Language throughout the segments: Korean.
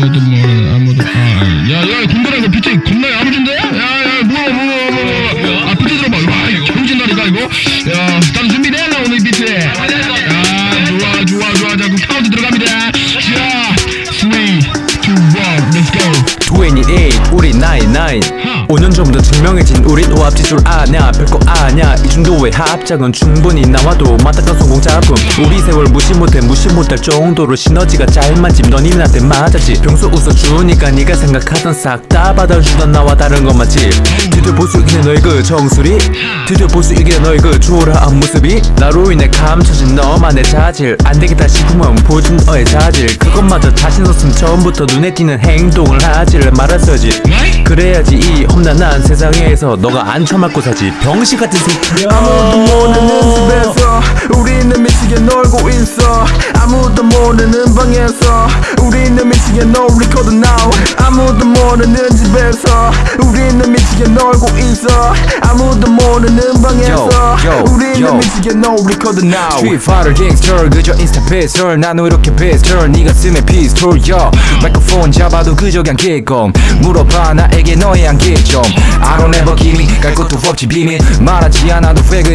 아무도 모르는 아무도 아야야 군대라서 비트 겁나 야무진데? 야야 뭐야 뭐야 뭐야 뭐야 아 비트 들어봐. 와 이거 경진다니까 이거? 야 다들 준비됐나 오늘 비트 야 좋아 좋아 좋아. 자그 카운트 들어갑니다. 자 3 2 1 let's go. 28 우리 99 5년 전부터 증명해진 우린 오합지술. 아냐 별거 아냐. 이 정도의 합작은 충분히 나와도 맞닥던 성공 작품 우리 세월 무시 못해 무시 못할 정도로 시너지가 잘 맞지 넌 이민한테 맞았지. 평소 웃어주니까 네가 생각하던 싹 다 받아주던 나와 다른 건 맞지 드디어 볼 수 있게 너의 그 정수리? 드디어 볼 수 있게 너의 그 초라한 모습이? 나로 인해 감춰진 너만의 자질. 안 되겠다 싶으면 보여준 너의 자질. 그것마저 자신 없음 처음부터 눈에 띄는 행동을 하지를 말았어야지. 그래야지 이 험난한 세상에서 너가 안 처맞고 사지. 병신 같은 새끼 아무도 모르는 집에서 우리는 미치게 놀고 있어 모르는 방에서 우리는 미치게 놀 record now. 아무도 모르는 집에서 우리는 미치게 놀고 있어. 아무도 모르는 방에서 Yo, yo, 우리는 yo. 미치게 놀 record now. 스트릿 파이터 갱스터 그저 인스타 피스톨 나는 이렇게 피스톨 네가 쓰면 피스톨 요 마이크폰 잡아도 그저 그냥 개껌 물어봐 나에게 너의 안개 좀. I don't ever give me 갈 것도 없지 비밀. 말하지 않아도 왜그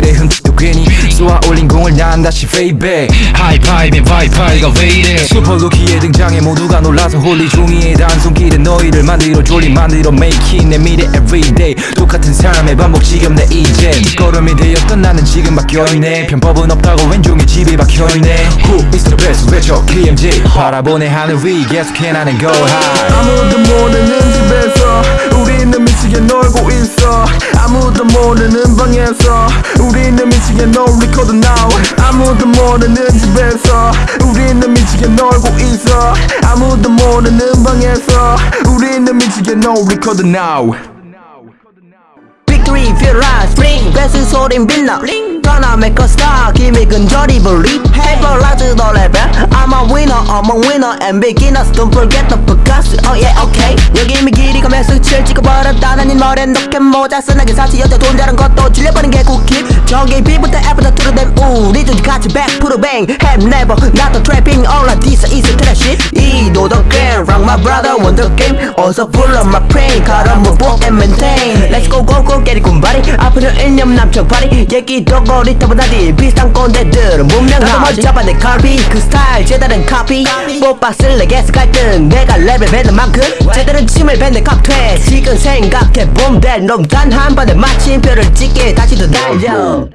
난 다시 back. 하이파이브 바이파이가 왜 이래? 슈퍼루키의 등장에 모두가 놀라서 홀리 종이의 단손길에 너희를 만들어 졸리 만들어 making 내 미래 everyday 똑같은 삶의 반복 지겹네 이젠. 걸음이 되었던 나는 지금 바뀌어있네. 편법은 없다고 왼종일 집에 박혀있네. Who is the best 외쳐? KMJ 바라보네 하늘 위 계속해 나는 go high. 아무도 모르는 집에서 우리는 미치게 놀고 있어 아무도 모르는 방에서 우리는 미치게 놀 record now 아무도 모르는 집에서 우리는 미치게 놀고 있어 아무도 모르는 방에서 우리는 미치게 놀 record now Victory feel like spring 뺏은 소린 빛나 떠나 make a star 기미 근절이 believe Hyperlize the level I'm a winner among winner and beginners Don't forget the podcast Oh yeah okay 여기 이미 길이가 몇 수치를 찍어버렸다는 이 머리엔 녹게 모자 쓰나게 사치 여자 돈 자는 것도 질려버린 게 쿠키 저기 B부터 F부터 to the them 우리 둘이 같이 back to the bang Have never the trapping all of this is a trash 이 도덕 Rock my brother wonder game. 어서 불러 my brain 가라 move and maintain. Let's go go go get it 군발이 아프려 일념 남쪽 발이 얘기도 거리터보다디 비슷한 꼰대들은 문명하도 먼저 잡아 내 칼비 그 스타일 제다른 카피. 뽀빠쓸 내게서 갈등 내가 레벨 뱉는 만큼 제대로 침을 뱉는 칵퇴 지금 생각해 봄 될 놈단 한 번에 마침표를 찍게. 다시 더 달려